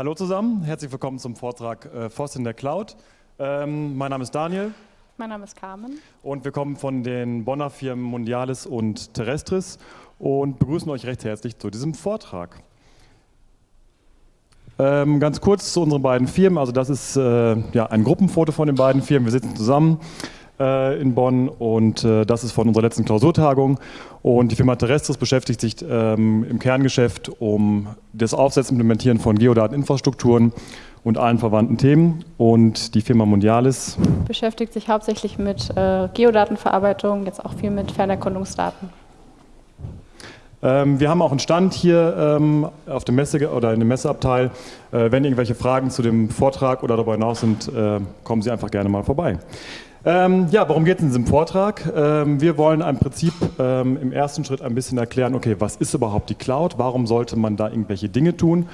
Hallo zusammen, herzlich willkommen zum Vortrag äh, FOSS in der Cloud. Ähm, mein Name ist Daniel. Mein Name ist Carmen. Und wir kommen von den Bonner Firmen Mondialis und Terrestris und begrüßen euch recht herzlich zu diesem Vortrag. Ähm, ganz kurz zu unseren beiden Firmen. Also das ist äh, ja, ein Gruppenfoto von den beiden Firmen. Wir sitzen zusammen äh, in Bonn und äh, das ist von unserer letzten Klausurtagung. Und die Firma Terrestris beschäftigt sich ähm, im Kerngeschäft um das Aufsetzen und Implementieren von Geodateninfrastrukturen und allen verwandten Themen. Und die Firma Mondialis beschäftigt sich hauptsächlich mit äh, Geodatenverarbeitung, jetzt auch viel mit Fernerkundungsdaten. Ähm, wir haben auch einen Stand hier ähm, auf dem Messe oder in dem Messeabteil. Äh, wenn irgendwelche Fragen zu dem Vortrag oder darüber hinaus sind, äh, kommen Sie einfach gerne mal vorbei. Ähm, ja, worum geht es in diesem Vortrag? Ähm, wir wollen im Prinzip ähm, im ersten Schritt ein bisschen erklären, okay, was ist überhaupt die Cloud? Warum sollte man da irgendwelche Dinge tun?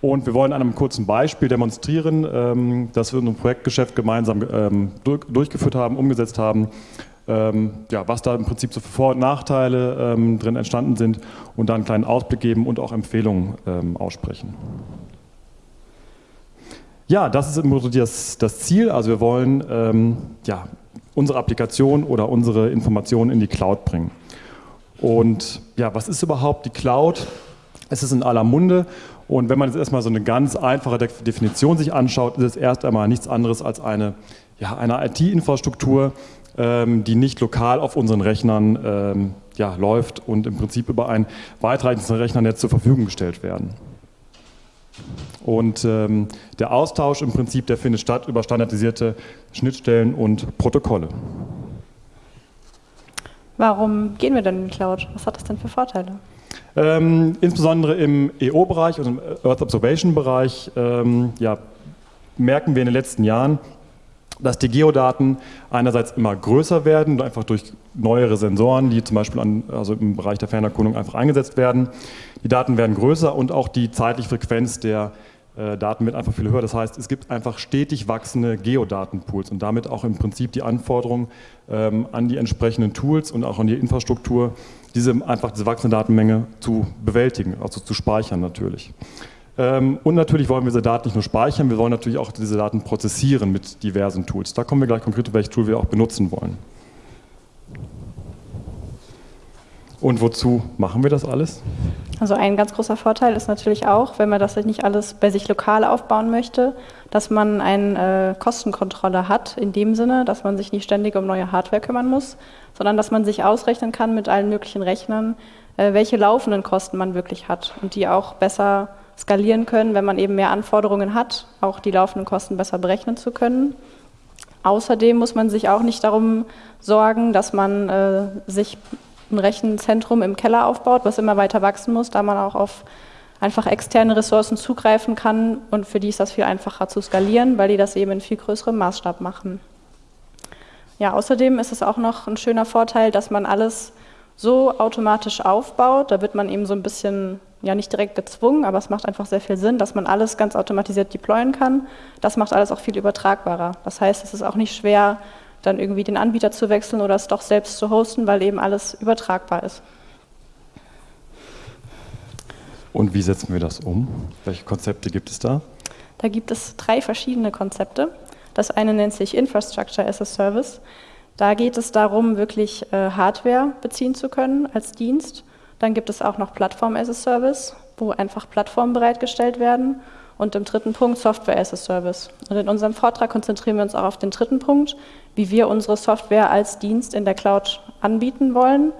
Und wir wollen an einem kurzen Beispiel demonstrieren, ähm, dass wir in unserem Projektgeschäft gemeinsam ähm, durch, durchgeführt haben, umgesetzt haben, ähm, ja, was da im Prinzip so für Vor- und Nachteile drin entstanden sind und da einen kleinen Ausblick geben und auch Empfehlungen aussprechen. Ja, das ist im Prinzip das, das Ziel. Also wir wollen ähm, ja, unsere Applikation oder unsere Informationen in die Cloud bringen. Und ja, was ist überhaupt die Cloud? Es ist in aller Munde und wenn man jetzt erstmal so eine ganz einfache Definition sich anschaut, ist es erst einmal nichts anderes als eine, ja, eine IT-Infrastruktur, ähm, die nicht lokal auf unseren Rechnern ähm, ja, läuft und im Prinzip über ein weitreichendes Rechnernetz zur Verfügung gestellt werden. Und ähm, der Austausch im Prinzip, der findet statt über standardisierte Schnittstellen und Protokolle. Warum gehen wir denn in die Cloud? Was hat das denn für Vorteile? Ähm, insbesondere im EO-Bereich und im Earth Observation-Bereich ähm, ja, merken wir in den letzten Jahren, dass die Geodaten einerseits immer größer werden, einfach durch neuere Sensoren, die zum Beispiel an, also im Bereich der Fernerkundung einfach eingesetzt werden. Die Daten werden größer und auch die zeitliche Frequenz der äh, Daten wird einfach viel höher. Das heißt, es gibt einfach stetig wachsende Geodatenpools und damit auch im Prinzip die Anforderung ähm, an die entsprechenden Tools und auch an die Infrastruktur, diese einfach diese wachsende Datenmenge zu bewältigen, also zu speichern natürlich. Ähm, und natürlich wollen wir diese Daten nicht nur speichern, wir wollen natürlich auch diese Daten prozessieren mit diversen Tools. Da kommen wir gleich konkret, welches Tool wir auch benutzen wollen. Und wozu machen wir das alles? Also ein ganz großer Vorteil ist natürlich auch, wenn man das nicht alles bei sich lokal aufbauen möchte, dass man eine äh, Kostenkontrolle hat, in dem Sinne, dass man sich nicht ständig um neue Hardware kümmern muss, sondern dass man sich ausrechnen kann mit allen möglichen Rechnern, äh, welche laufenden Kosten man wirklich hat und die auch besser skalieren können, wenn man eben mehr Anforderungen hat, auch die laufenden Kosten besser berechnen zu können. Außerdem muss man sich auch nicht darum sorgen, dass man äh, sich ein Rechenzentrum im Keller aufbaut, was immer weiter wachsen muss, da man auch auf einfach externe Ressourcen zugreifen kann und für die ist das viel einfacher zu skalieren, weil die das eben in viel größerem Maßstab machen. Ja, außerdem ist es auch noch ein schöner Vorteil, dass man alles so automatisch aufbaut. Da wird man eben so ein bisschen, ja nicht direkt gezwungen, aber es macht einfach sehr viel Sinn, dass man alles ganz automatisiert deployen kann. Das macht alles auch viel übertragbarer. Das heißt, es ist auch nicht schwer, dann irgendwie den Anbieter zu wechseln oder es doch selbst zu hosten, weil eben alles übertragbar ist. Und wie setzen wir das um? Welche Konzepte gibt es da? Da gibt es drei verschiedene Konzepte. Das eine nennt sich Infrastructure as a Service. Da geht es darum, wirklich äh, Hardware beziehen zu können als Dienst. Dann gibt es auch noch Plattform as a Service, wo einfach Plattformen bereitgestellt werden. Und im dritten Punkt Software as a Service. Und in unserem Vortrag konzentrieren wir uns auch auf den dritten Punkt, wie wir unsere Software als Dienst in der Cloud anbieten wollen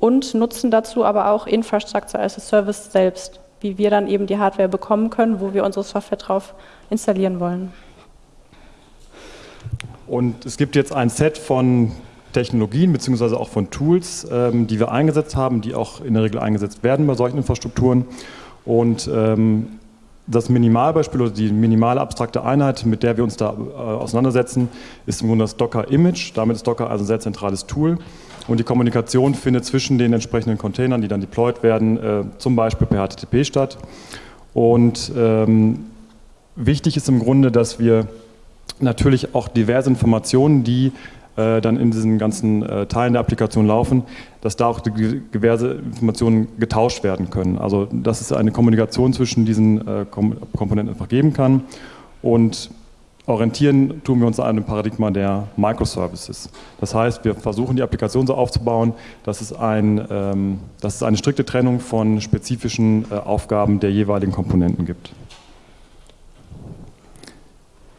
und nutzen dazu aber auch Infrastructure as a Service selbst, wie wir dann eben die Hardware bekommen können, wo wir unsere Software drauf installieren wollen. Und es gibt jetzt ein Set von Technologien bzw. auch von Tools, ähm, die wir eingesetzt haben, die auch in der Regel eingesetzt werden bei solchen Infrastrukturen. Und ähm, das Minimalbeispiel oder die minimale abstrakte Einheit, mit der wir uns da äh, auseinandersetzen, ist im Grunde das Docker-Image. Damit ist Docker also ein sehr zentrales Tool. Und die Kommunikation findet zwischen den entsprechenden Containern, die dann deployed werden, äh, zum Beispiel per HTTP statt. Und ähm, wichtig ist im Grunde, dass wir natürlich auch diverse Informationen, die äh, dann in diesen ganzen äh, Teilen der Applikation laufen, dass da auch diverse Informationen getauscht werden können. Also dass es eine Kommunikation zwischen diesen äh, Kom Komponenten einfach geben kann und orientieren tun wir uns an einem Paradigma der Microservices. Das heißt, wir versuchen die Applikation so aufzubauen, dass es, ein, ähm, dass es eine strikte Trennung von spezifischen äh, Aufgaben der jeweiligen Komponenten gibt.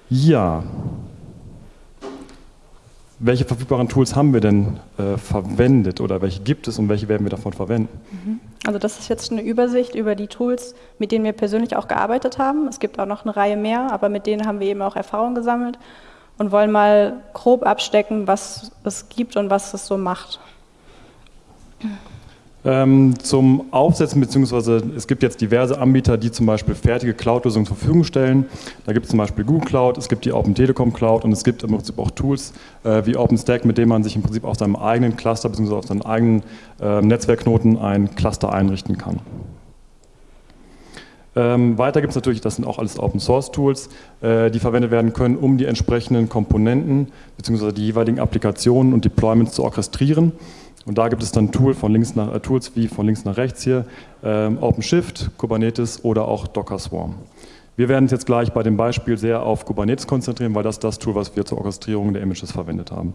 Ja, welche verfügbaren Tools haben wir denn äh, verwendet oder welche gibt es und welche werden wir davon verwenden? Mhm. Also das ist jetzt eine Übersicht über die Tools, mit denen wir persönlich auch gearbeitet haben. Es gibt auch noch eine Reihe mehr, aber mit denen haben wir eben auch Erfahrung gesammelt und wollen mal grob abstecken, was es gibt und was es so macht. Ähm, zum Aufsetzen, beziehungsweise es gibt jetzt diverse Anbieter, die zum Beispiel fertige Cloud-Lösungen zur Verfügung stellen. Da gibt es zum Beispiel Google Cloud, es gibt die Open Telekom Cloud und es gibt im Prinzip auch Tools äh, wie OpenStack, mit denen man sich im Prinzip auf seinem eigenen Cluster bzw. auf seinen eigenen äh, Netzwerkknoten ein Cluster einrichten kann. Ähm, weiter gibt es natürlich, das sind auch alles Open Source Tools, äh, die verwendet werden können, um die entsprechenden Komponenten bzw. die jeweiligen Applikationen und Deployments zu orchestrieren. Und da gibt es dann Tool von links nach, äh, Tools wie von links nach rechts hier, ähm, OpenShift, Kubernetes oder auch Docker Swarm. Wir werden uns jetzt gleich bei dem Beispiel sehr auf Kubernetes konzentrieren, weil das das Tool, was wir zur Orchestrierung der Images verwendet haben.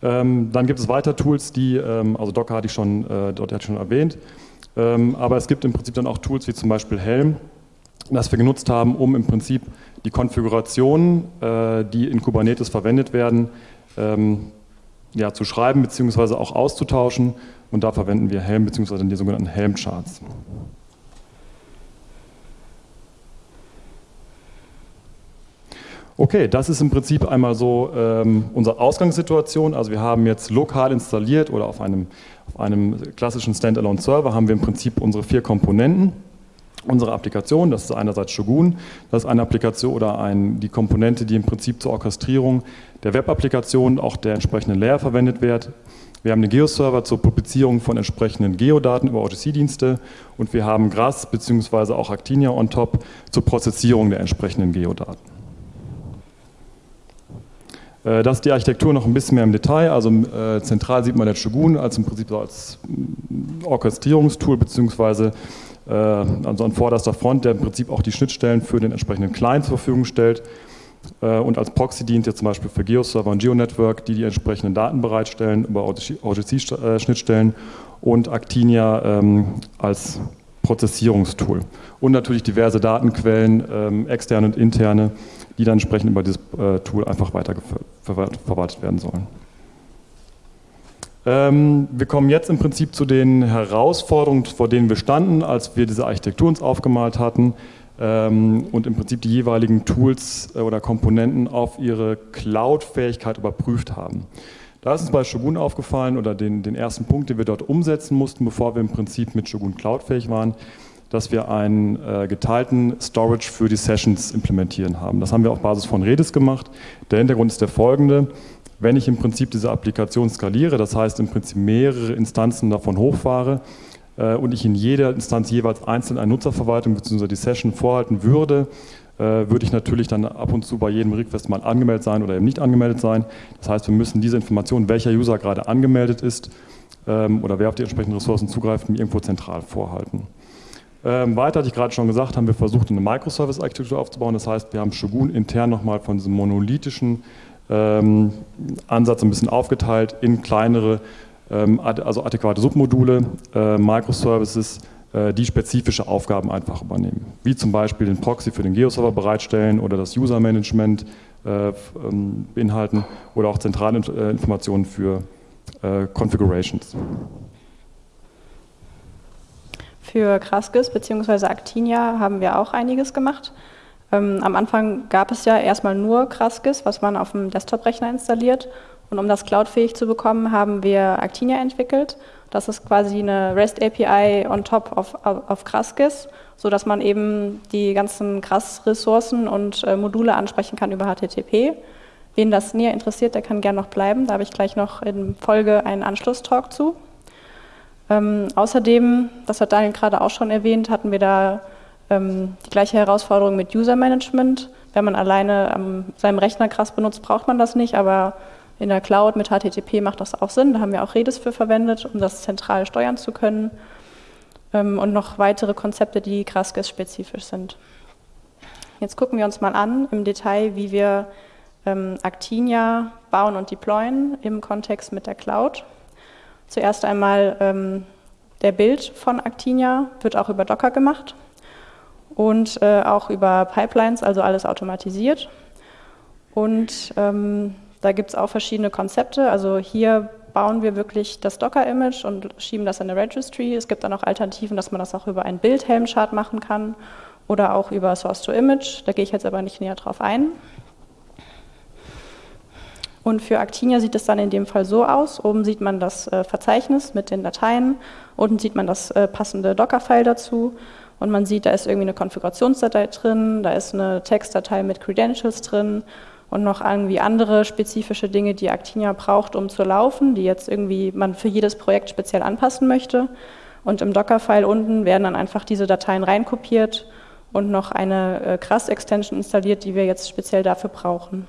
Ähm, dann gibt es weiter Tools, die, ähm, also Docker hatte ich schon, äh, dort hatte ich schon erwähnt, ähm, aber es gibt im Prinzip dann auch Tools wie zum Beispiel Helm, das wir genutzt haben, um im Prinzip die Konfigurationen, äh, die in Kubernetes verwendet werden, ähm, ja, zu schreiben bzw. auch auszutauschen. Und da verwenden wir Helm bzw. die sogenannten Helm-Charts. Okay, das ist im Prinzip einmal so ähm, unsere Ausgangssituation. Also wir haben jetzt lokal installiert oder auf einem, auf einem klassischen Standalone-Server haben wir im Prinzip unsere vier Komponenten unsere Applikation, das ist einerseits Shogun, das ist eine Applikation oder ein, die Komponente, die im Prinzip zur Orchestrierung der Web-Applikation, auch der entsprechenden Layer verwendet wird. Wir haben den Geoserver zur Publizierung von entsprechenden Geodaten über OGC-Dienste und wir haben GRAS bzw. auch Actinia on top zur Prozessierung der entsprechenden Geodaten. Äh, das ist die Architektur noch ein bisschen mehr im Detail. Also äh, zentral sieht man jetzt Shogun als im Prinzip so als Orchestrierungstool bzw. Äh, also an vorderster Front, der im Prinzip auch die Schnittstellen für den entsprechenden Client zur Verfügung stellt. Äh, und als Proxy dient jetzt zum Beispiel für GeoServer und GeoNetwork, die die entsprechenden Daten bereitstellen über OGC-Schnittstellen und Actinia ähm, als Prozessierungstool. Und natürlich diverse Datenquellen, ähm, externe und interne, die dann entsprechend über dieses äh, Tool einfach weiter verwaltet werden sollen. Ähm, wir kommen jetzt im Prinzip zu den Herausforderungen, vor denen wir standen, als wir diese Architektur uns aufgemalt hatten ähm, und im Prinzip die jeweiligen Tools äh, oder Komponenten auf ihre Cloud-Fähigkeit überprüft haben. Da ist uns bei Shogun aufgefallen oder den, den ersten Punkt, den wir dort umsetzen mussten, bevor wir im Prinzip mit Shogun Cloud-fähig waren, dass wir einen äh, geteilten Storage für die Sessions implementieren haben. Das haben wir auf Basis von Redis gemacht. Der Hintergrund ist der folgende. Wenn ich im Prinzip diese Applikation skaliere, das heißt im Prinzip mehrere Instanzen davon hochfahre äh, und ich in jeder Instanz jeweils einzeln eine Nutzerverwaltung bzw. die Session vorhalten würde, äh, würde ich natürlich dann ab und zu bei jedem Request mal angemeldet sein oder eben nicht angemeldet sein. Das heißt, wir müssen diese Information, welcher User gerade angemeldet ist ähm, oder wer auf die entsprechenden Ressourcen zugreift, irgendwo zentral vorhalten. Ähm, weiter hatte ich gerade schon gesagt, haben wir versucht, eine Microservice-Architektur aufzubauen. Das heißt, wir haben Shogun intern nochmal von diesem monolithischen ähm, Ansatz ein bisschen aufgeteilt in kleinere, ähm, also adäquate Submodule, äh, Microservices, äh, die spezifische Aufgaben einfach übernehmen. Wie zum Beispiel den Proxy für den Geoserver bereitstellen oder das User-Management äh, ähm, beinhalten oder auch zentrale äh, Informationen für äh, Configurations. Für Kraskis bzw. Actinia haben wir auch einiges gemacht. Ähm, am Anfang gab es ja erstmal nur Kraskis, was man auf dem Desktop-Rechner installiert. Und um das cloudfähig zu bekommen, haben wir Actinia entwickelt. Das ist quasi eine REST API on top auf, auf Kraskis, sodass man eben die ganzen Kras-Ressourcen und äh, Module ansprechen kann über HTTP. Wen das näher interessiert, der kann gerne noch bleiben. Da habe ich gleich noch in Folge einen Anschlusstalk zu. Ähm, außerdem, das hat Daniel gerade auch schon erwähnt, hatten wir da ähm, die gleiche Herausforderung mit User Management. Wenn man alleine an seinem Rechner krass benutzt, braucht man das nicht, aber in der Cloud mit HTTP macht das auch Sinn. Da haben wir auch Redis für verwendet, um das zentral steuern zu können. Ähm, und noch weitere Konzepte, die Graskes-spezifisch sind. Jetzt gucken wir uns mal an im Detail, wie wir ähm, Actinia bauen und deployen im Kontext mit der Cloud. Zuerst einmal ähm, der Bild von Actinia wird auch über Docker gemacht und äh, auch über Pipelines, also alles automatisiert. Und ähm, da gibt es auch verschiedene Konzepte. Also hier bauen wir wirklich das Docker-Image und schieben das in eine Registry. Es gibt dann auch Alternativen, dass man das auch über einen Bild-Helm-Chart machen kann oder auch über Source-to-Image. Da gehe ich jetzt aber nicht näher drauf ein. Und für Actinia sieht es dann in dem Fall so aus. Oben sieht man das äh, Verzeichnis mit den Dateien, unten sieht man das äh, passende Docker-File dazu und man sieht, da ist irgendwie eine Konfigurationsdatei drin, da ist eine Textdatei mit Credentials drin und noch irgendwie andere spezifische Dinge, die Actinia braucht, um zu laufen, die jetzt irgendwie man für jedes Projekt speziell anpassen möchte. Und im Docker-File unten werden dann einfach diese Dateien reinkopiert und noch eine äh, Krass-Extension installiert, die wir jetzt speziell dafür brauchen.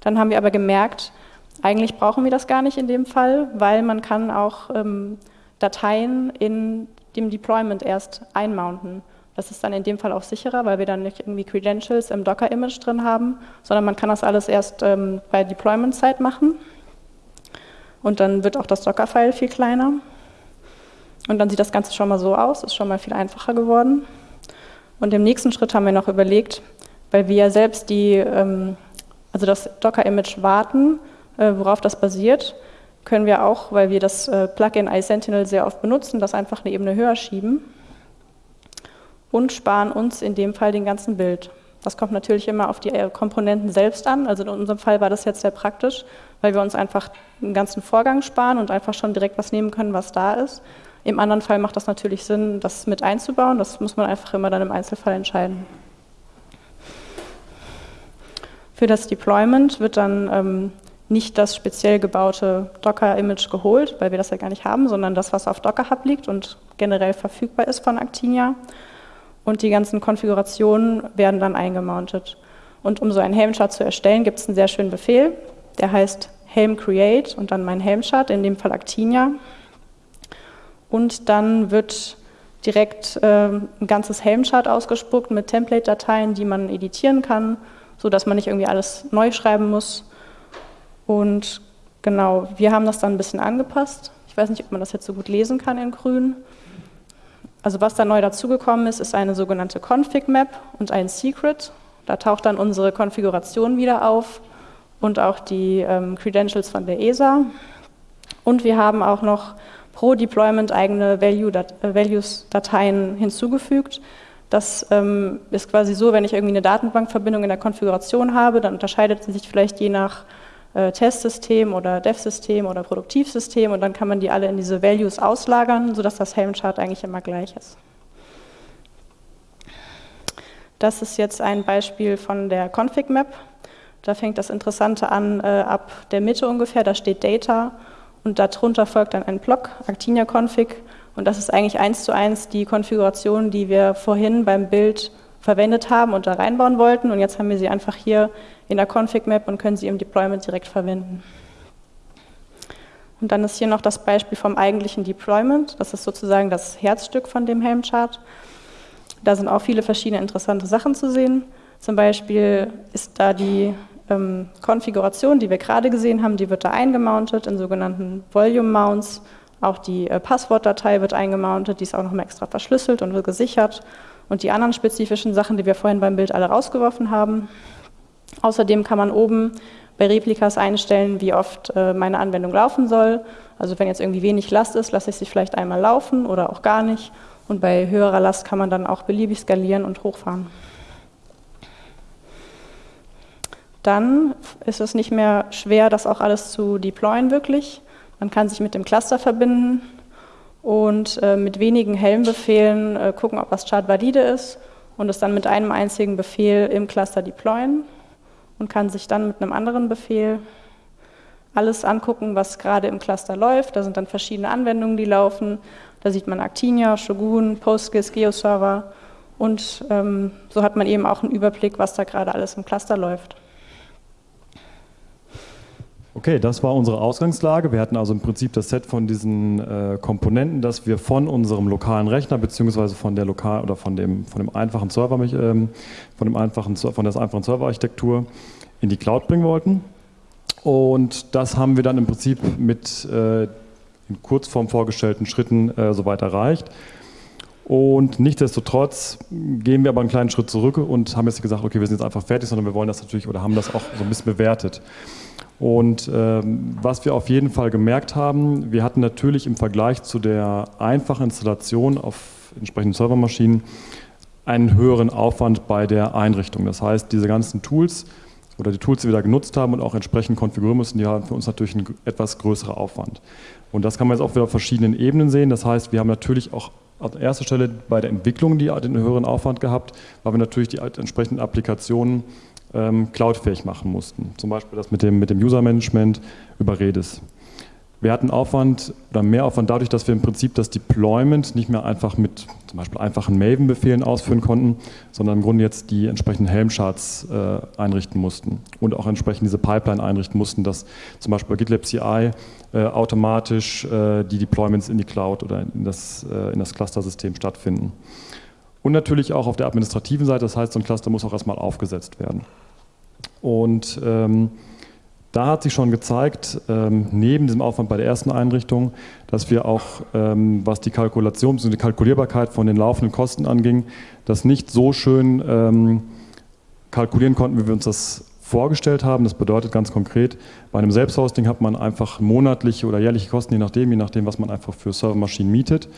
Dann haben wir aber gemerkt, eigentlich brauchen wir das gar nicht in dem Fall, weil man kann auch ähm, Dateien in dem Deployment erst einmounten. Das ist dann in dem Fall auch sicherer, weil wir dann nicht irgendwie Credentials im Docker-Image drin haben, sondern man kann das alles erst ähm, bei Deployment-Zeit machen. Und dann wird auch das Docker-File viel kleiner. Und dann sieht das Ganze schon mal so aus, ist schon mal viel einfacher geworden. Und im nächsten Schritt haben wir noch überlegt, weil wir ja selbst die, ähm, also das Docker-Image warten, äh, worauf das basiert, können wir auch, weil wir das äh, Plugin iSentinel sehr oft benutzen, das einfach eine Ebene höher schieben und sparen uns in dem Fall den ganzen Bild. Das kommt natürlich immer auf die äh, Komponenten selbst an. Also in unserem Fall war das jetzt sehr praktisch, weil wir uns einfach den ganzen Vorgang sparen und einfach schon direkt was nehmen können, was da ist. Im anderen Fall macht das natürlich Sinn, das mit einzubauen. Das muss man einfach immer dann im Einzelfall entscheiden. Für das Deployment wird dann ähm, nicht das speziell gebaute Docker-Image geholt, weil wir das ja gar nicht haben, sondern das, was auf Docker Hub liegt und generell verfügbar ist von Actinia und die ganzen Konfigurationen werden dann eingemountet. Und um so einen Helm-Chart zu erstellen, gibt es einen sehr schönen Befehl, der heißt Helm Create und dann mein Helm-Chart, in dem Fall Actinia. Und dann wird direkt äh, ein ganzes Helm-Chart ausgespuckt mit Template-Dateien, die man editieren kann, sodass man nicht irgendwie alles neu schreiben muss. Und genau, wir haben das dann ein bisschen angepasst. Ich weiß nicht, ob man das jetzt so gut lesen kann in grün. Also was da neu dazugekommen ist, ist eine sogenannte Config-Map und ein Secret. Da taucht dann unsere Konfiguration wieder auf und auch die ähm, Credentials von der ESA. Und wir haben auch noch pro Deployment eigene äh, Values-Dateien hinzugefügt. Das ähm, ist quasi so, wenn ich irgendwie eine Datenbankverbindung in der Konfiguration habe, dann unterscheidet sie sich vielleicht je nach äh, Testsystem oder Dev-System oder Produktivsystem und dann kann man die alle in diese Values auslagern, sodass das Helm-Chart eigentlich immer gleich ist. Das ist jetzt ein Beispiel von der Config-Map. Da fängt das Interessante an, äh, ab der Mitte ungefähr, da steht Data und darunter folgt dann ein Block, Actinia-Config und das ist eigentlich eins zu eins die Konfiguration, die wir vorhin beim Bild verwendet haben und da reinbauen wollten und jetzt haben wir sie einfach hier in der Config-Map und können sie im Deployment direkt verwenden. Und dann ist hier noch das Beispiel vom eigentlichen Deployment. Das ist sozusagen das Herzstück von dem Helm-Chart. Da sind auch viele verschiedene interessante Sachen zu sehen. Zum Beispiel ist da die ähm, Konfiguration, die wir gerade gesehen haben, die wird da eingemountet in sogenannten Volume-Mounts. Auch die äh, Passwortdatei wird eingemountet, die ist auch nochmal extra verschlüsselt und wird gesichert. Und die anderen spezifischen Sachen, die wir vorhin beim Bild alle rausgeworfen haben, Außerdem kann man oben bei Replikas einstellen, wie oft äh, meine Anwendung laufen soll. Also wenn jetzt irgendwie wenig Last ist, lasse ich sie vielleicht einmal laufen oder auch gar nicht. Und bei höherer Last kann man dann auch beliebig skalieren und hochfahren. Dann ist es nicht mehr schwer, das auch alles zu deployen wirklich. Man kann sich mit dem Cluster verbinden und äh, mit wenigen Helm-Befehlen äh, gucken, ob das Chart valide ist und es dann mit einem einzigen Befehl im Cluster deployen und kann sich dann mit einem anderen Befehl alles angucken, was gerade im Cluster läuft. Da sind dann verschiedene Anwendungen, die laufen. Da sieht man Actinia, Shogun, Postgres, GeoServer Und ähm, so hat man eben auch einen Überblick, was da gerade alles im Cluster läuft. Okay, das war unsere Ausgangslage. Wir hatten also im Prinzip das Set von diesen äh, Komponenten, das wir von unserem lokalen Rechner beziehungsweise von der lokal oder von dem von dem einfachen Server, ähm, von dem einfachen von der einfachen Serverarchitektur in die Cloud bringen wollten. Und das haben wir dann im Prinzip mit äh, in Kurzform vorgestellten Schritten äh, soweit erreicht. Und nichtsdestotrotz gehen wir aber einen kleinen Schritt zurück und haben jetzt gesagt, okay, wir sind jetzt einfach fertig, sondern wir wollen das natürlich oder haben das auch so ein bisschen bewertet. Und ähm, was wir auf jeden Fall gemerkt haben, wir hatten natürlich im Vergleich zu der einfachen Installation auf entsprechenden Servermaschinen einen höheren Aufwand bei der Einrichtung. Das heißt, diese ganzen Tools oder die Tools, die wir da genutzt haben und auch entsprechend konfigurieren müssen, die haben für uns natürlich einen etwas größeren Aufwand. Und das kann man jetzt auch wieder auf verschiedenen Ebenen sehen. Das heißt, wir haben natürlich auch an erster Stelle bei der Entwicklung die, den höheren Aufwand gehabt, weil wir natürlich die entsprechenden Applikationen ähm, cloudfähig machen mussten. Zum Beispiel das mit dem, mit dem User-Management über Redis. Wir hatten Aufwand oder mehr Aufwand dadurch, dass wir im Prinzip das Deployment nicht mehr einfach mit zum Beispiel einfachen Maven-Befehlen ausführen konnten, sondern im Grunde jetzt die entsprechenden Helm-Charts äh, einrichten mussten und auch entsprechend diese Pipeline einrichten mussten, dass zum Beispiel bei GitLab CI äh, automatisch äh, die Deployments in die Cloud oder in das, äh, in das Cluster-System stattfinden. Und natürlich auch auf der administrativen Seite, das heißt, so ein Cluster muss auch erstmal aufgesetzt werden. Und ähm, da hat sich schon gezeigt, ähm, neben diesem Aufwand bei der ersten Einrichtung, dass wir auch, ähm, was die Kalkulation, die Kalkulierbarkeit von den laufenden Kosten anging, das nicht so schön ähm, kalkulieren konnten, wie wir uns das vorgestellt haben. Das bedeutet ganz konkret, bei einem Selbsthosting hat man einfach monatliche oder jährliche Kosten, je nachdem, je nachdem, was man einfach für Servermaschinen mietet.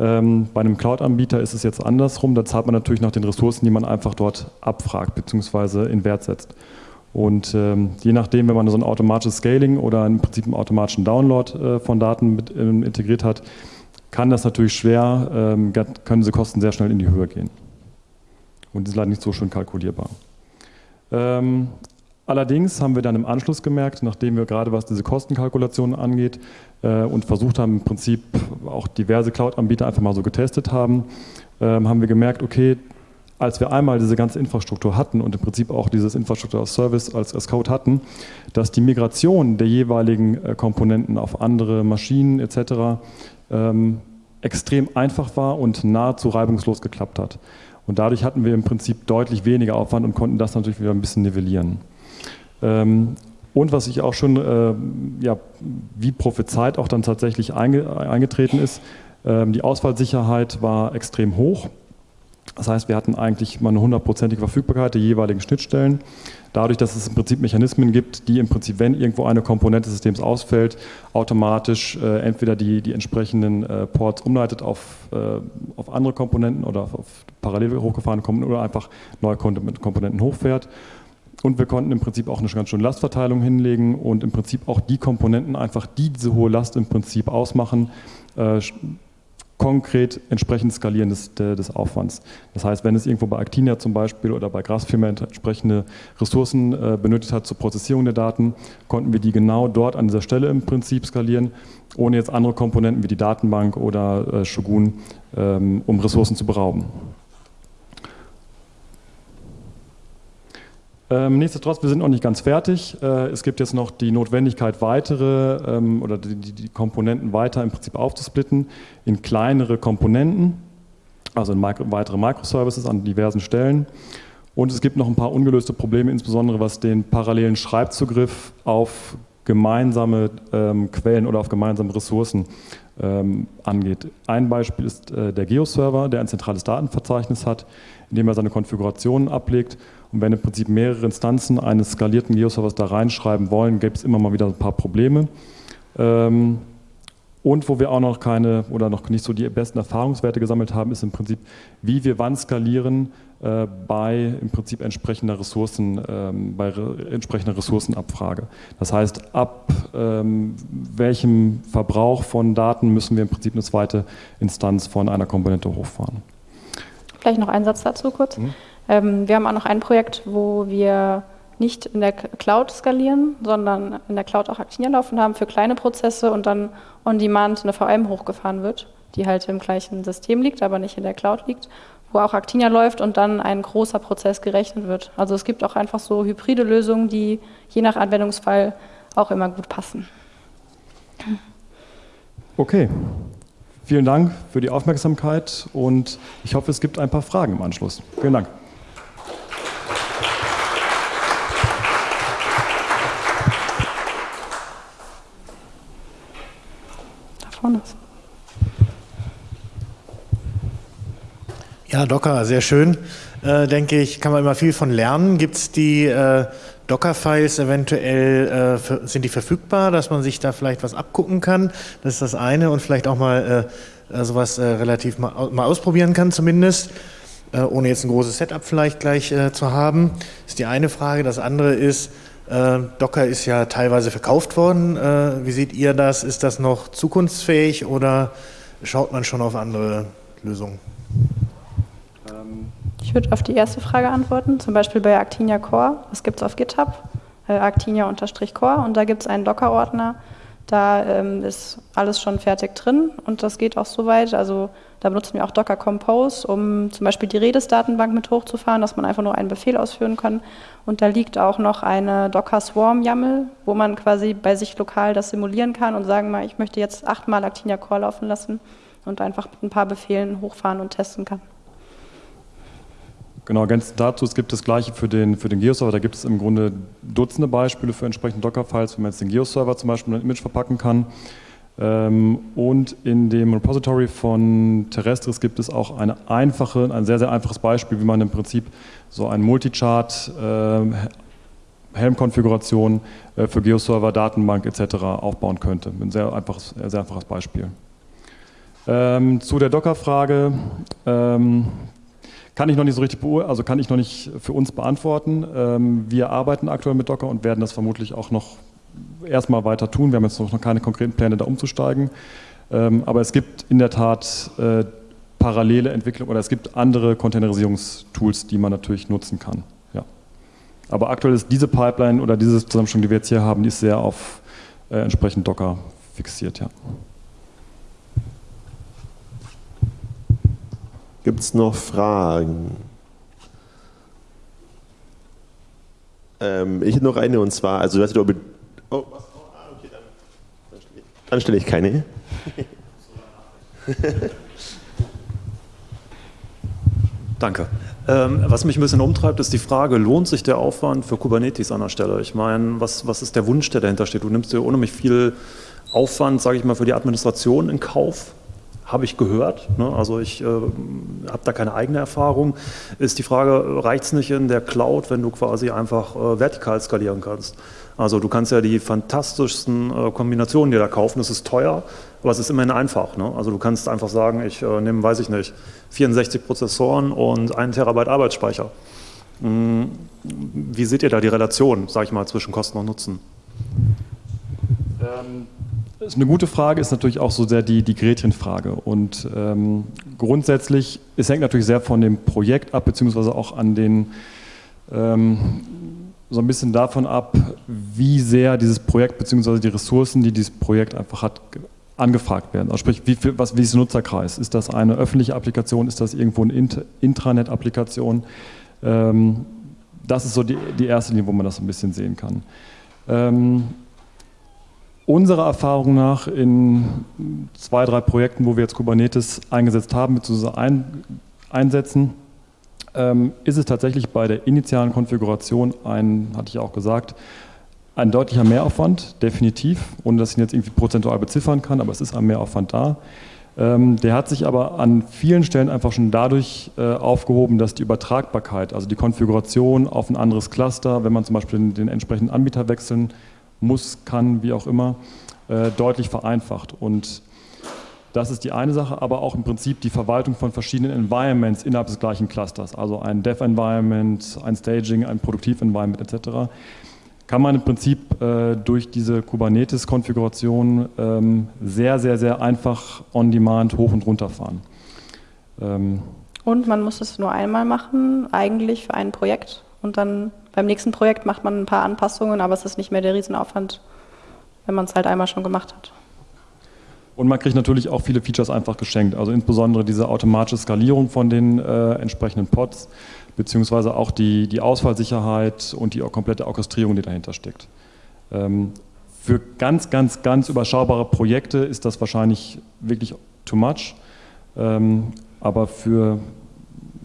Ähm, bei einem Cloud-Anbieter ist es jetzt andersrum, da zahlt man natürlich nach den Ressourcen, die man einfach dort abfragt bzw. in Wert setzt. Und ähm, je nachdem, wenn man so ein automatisches Scaling oder im Prinzip einen automatischen Download äh, von Daten mit, äh, integriert hat, kann das natürlich schwer, ähm, können diese Kosten sehr schnell in die Höhe gehen. Und die sind leider nicht so schön kalkulierbar. Ähm, allerdings haben wir dann im Anschluss gemerkt, nachdem wir gerade was diese Kostenkalkulationen angeht äh, und versucht haben, im Prinzip auch diverse Cloud-Anbieter einfach mal so getestet haben, ähm, haben wir gemerkt, okay, als wir einmal diese ganze Infrastruktur hatten und im Prinzip auch dieses Infrastruktur als Service als, als Code hatten, dass die Migration der jeweiligen äh, Komponenten auf andere Maschinen etc. Ähm, extrem einfach war und nahezu reibungslos geklappt hat. Und dadurch hatten wir im Prinzip deutlich weniger Aufwand und konnten das natürlich wieder ein bisschen nivellieren. Ähm, und was ich auch schon, äh, ja, wie prophezeit auch dann tatsächlich einge eingetreten ist, äh, die Ausfallsicherheit war extrem hoch. Das heißt, wir hatten eigentlich mal eine hundertprozentige Verfügbarkeit der jeweiligen Schnittstellen. Dadurch, dass es im Prinzip Mechanismen gibt, die im Prinzip, wenn irgendwo eine Komponente des Systems ausfällt, automatisch äh, entweder die, die entsprechenden äh, Ports umleitet auf, äh, auf andere Komponenten oder auf, auf parallel hochgefahrene Komponenten oder einfach neue Komponenten hochfährt. Und wir konnten im Prinzip auch eine ganz schöne Lastverteilung hinlegen und im Prinzip auch die Komponenten einfach, die diese hohe Last im Prinzip ausmachen, äh, konkret entsprechend skalieren des, des Aufwands. Das heißt, wenn es irgendwo bei Actinia zum Beispiel oder bei Grasfirma entsprechende Ressourcen äh, benötigt hat zur Prozessierung der Daten, konnten wir die genau dort an dieser Stelle im Prinzip skalieren, ohne jetzt andere Komponenten wie die Datenbank oder äh, Shogun, ähm, um Ressourcen zu berauben. Ähm, nichtsdestotrotz, wir sind noch nicht ganz fertig. Äh, es gibt jetzt noch die Notwendigkeit, weitere ähm, oder die, die, Komponenten weiter im Prinzip aufzusplitten in kleinere Komponenten, also in Micro, weitere Microservices an diversen Stellen. Und es gibt noch ein paar ungelöste Probleme, insbesondere was den parallelen Schreibzugriff auf gemeinsame ähm, Quellen oder auf gemeinsame Ressourcen ähm, angeht. Ein Beispiel ist äh, der Geo-Server, der ein zentrales Datenverzeichnis hat, in dem er seine Konfigurationen ablegt und wenn im Prinzip mehrere Instanzen eines skalierten Geo-Servers da reinschreiben wollen, gäbe es immer mal wieder ein paar Probleme. Ähm, und wo wir auch noch keine oder noch nicht so die besten Erfahrungswerte gesammelt haben, ist im Prinzip, wie wir wann skalieren äh, bei im Prinzip entsprechender Ressourcen, ähm, bei entsprechender Ressourcenabfrage. Das heißt, ab ähm, welchem Verbrauch von Daten müssen wir im Prinzip eine zweite Instanz von einer Komponente hochfahren. Vielleicht noch einen Satz dazu kurz. Mhm. Ähm, wir haben auch noch ein Projekt, wo wir nicht in der Cloud skalieren, sondern in der Cloud auch Actinier laufen haben für kleine Prozesse und dann on demand eine VM hochgefahren wird, die halt im gleichen System liegt, aber nicht in der Cloud liegt, wo auch Actinia läuft und dann ein großer Prozess gerechnet wird. Also es gibt auch einfach so hybride Lösungen, die je nach Anwendungsfall auch immer gut passen. Okay, vielen Dank für die Aufmerksamkeit und ich hoffe, es gibt ein paar Fragen im Anschluss. Vielen Dank. Ist. Ja, Docker, sehr schön. Äh, denke ich, kann man immer viel von lernen. Gibt es die äh, Docker-Files eventuell, äh, sind die verfügbar, dass man sich da vielleicht was abgucken kann? Das ist das eine und vielleicht auch mal äh, äh sowas äh, relativ mal, mal, ausprobieren kann zumindest, ohne jetzt ein großes Setup vielleicht gleich zu haben. Das ist die eine Frage. Das andere ist, Docker ist ja teilweise verkauft worden. wie seht ihr das? Ist das noch zukunftsfähig oder schaut man schon auf andere Lösungen? Ich würde auf die erste Frage antworten, zum Beispiel bei Actinia Core. Das gibt es auf GitHub, äh, Actinia-Core und da gibt es einen Docker-Ordner. Da ähm, ist alles schon fertig drin und das geht auch so weit. Also da benutzen wir auch Docker Compose, um zum Beispiel die Redis-Datenbank mit hochzufahren, dass man einfach nur einen Befehl ausführen kann. Und da liegt auch noch eine Docker Swarm YAML, wo man quasi bei sich lokal das simulieren kann und sagen mal, ich möchte jetzt achtmal Actinia Core laufen lassen und einfach mit ein paar Befehlen hochfahren und testen kann. Genau, ergänzend dazu, es gibt das gleiche für den, für den Geo-Server, da gibt es im Grunde Dutzende Beispiele für entsprechende Docker-Files, wie man jetzt den Geo-Server zum Beispiel ein Image verpacken kann. Ähm, und in dem Repository von Terrestris gibt es auch eine einfache, ein sehr, sehr einfaches Beispiel, wie man im Prinzip so ein Multichart äh, Helm-Konfiguration äh, für Geo-Server, Datenbank etc. aufbauen könnte. Ein sehr einfaches, sehr einfaches Beispiel. Ähm, zu der Docker-Frage. Ähm, kann ich noch nicht so richtig also kann ich noch nicht für uns beantworten. Ähm, wir arbeiten aktuell mit Docker und werden das vermutlich auch noch erstmal weiter tun. Wir haben jetzt noch keine konkreten Pläne, da umzusteigen. Ähm, aber es gibt in der Tat äh, parallele Entwicklungen oder es gibt andere Containerisierungstools, die man natürlich nutzen kann. Ja. Aber aktuell ist diese Pipeline oder diese Zusammenstellung, die wir jetzt hier haben, die ist sehr auf äh, entsprechend Docker fixiert. Ja. Gibt es noch Fragen? Ähm, ich hätte noch eine und zwar, also du hast über. Oh, okay, dann, dann stelle ich keine. Danke. Ähm, was mich ein bisschen umtreibt, ist die Frage, lohnt sich der Aufwand für Kubernetes an der Stelle? Ich meine, was, was ist der Wunsch, der dahinter steht? Du nimmst dir unheimlich viel Aufwand, sage ich mal, für die Administration in Kauf habe ich gehört. Ne? Also ich äh, habe da keine eigene Erfahrung. Ist die Frage, reicht es nicht in der Cloud, wenn du quasi einfach äh, vertikal skalieren kannst? Also du kannst ja die fantastischsten äh, Kombinationen dir da kaufen, es ist teuer, aber es ist immerhin einfach. Ne? Also du kannst einfach sagen, ich äh, nehme, weiß ich nicht, 64 Prozessoren und einen Terabyte Arbeitsspeicher. Hm, wie seht ihr da die Relation, sage ich mal, zwischen Kosten und Nutzen? Ähm ist eine gute Frage, ist natürlich auch so sehr die, die Gretchenfrage. Und ähm, grundsätzlich, es hängt natürlich sehr von dem Projekt ab, beziehungsweise auch an den, ähm, so ein bisschen davon ab, wie sehr dieses Projekt, beziehungsweise die Ressourcen, die dieses Projekt einfach hat, angefragt werden. Also sprich, wie, viel, was, wie ist der Nutzerkreis? Ist das eine öffentliche Applikation? Ist das irgendwo eine Intranet-Applikation? Ähm, das ist so die, die erste Linie, wo man das ein bisschen sehen kann. Ähm, Unserer Erfahrung nach in zwei, drei Projekten, wo wir jetzt Kubernetes eingesetzt haben, bzw. Ein, einsetzen, ähm, ist es tatsächlich bei der initialen Konfiguration ein, hatte ich auch gesagt, ein deutlicher Mehraufwand, definitiv, ohne dass ich ihn jetzt irgendwie prozentual beziffern kann, aber es ist ein Mehraufwand da. Ähm, der hat sich aber an vielen Stellen einfach schon dadurch äh, aufgehoben, dass die Übertragbarkeit, also die Konfiguration auf ein anderes Cluster, wenn man zum Beispiel den, den entsprechenden Anbieter wechseln muss, kann, wie auch immer, äh, deutlich vereinfacht. Und das ist die eine Sache, aber auch im Prinzip die Verwaltung von verschiedenen Environments innerhalb des gleichen Clusters, also ein Dev-Environment, ein Staging, ein Produktiv-Environment etc., kann man im Prinzip äh, durch diese Kubernetes-Konfiguration ähm, sehr, sehr, sehr einfach on-demand hoch und runter fahren. Ähm und man muss es nur einmal machen, eigentlich für ein Projekt und dann beim nächsten Projekt macht man ein paar Anpassungen, aber es ist nicht mehr der Riesenaufwand, wenn man es halt einmal schon gemacht hat. Und man kriegt natürlich auch viele Features einfach geschenkt. Also insbesondere diese automatische Skalierung von den äh, entsprechenden Pods, beziehungsweise auch die, die Ausfallsicherheit und die komplette Orchestrierung, die dahinter steckt. Ähm, für ganz, ganz, ganz überschaubare Projekte ist das wahrscheinlich wirklich too much. Ähm, aber für,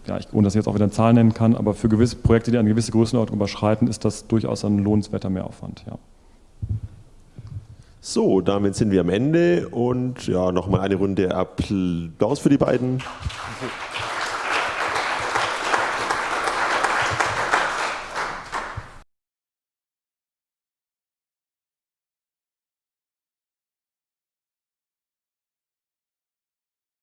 ja, ich, ohne dass ich jetzt auch wieder eine Zahl nennen kann, aber für gewisse Projekte, die eine gewisse Größenordnung überschreiten, ist das durchaus ein lohnenswerter Mehraufwand. Ja. So, damit sind wir am Ende und ja, nochmal eine Runde Applaus für die beiden.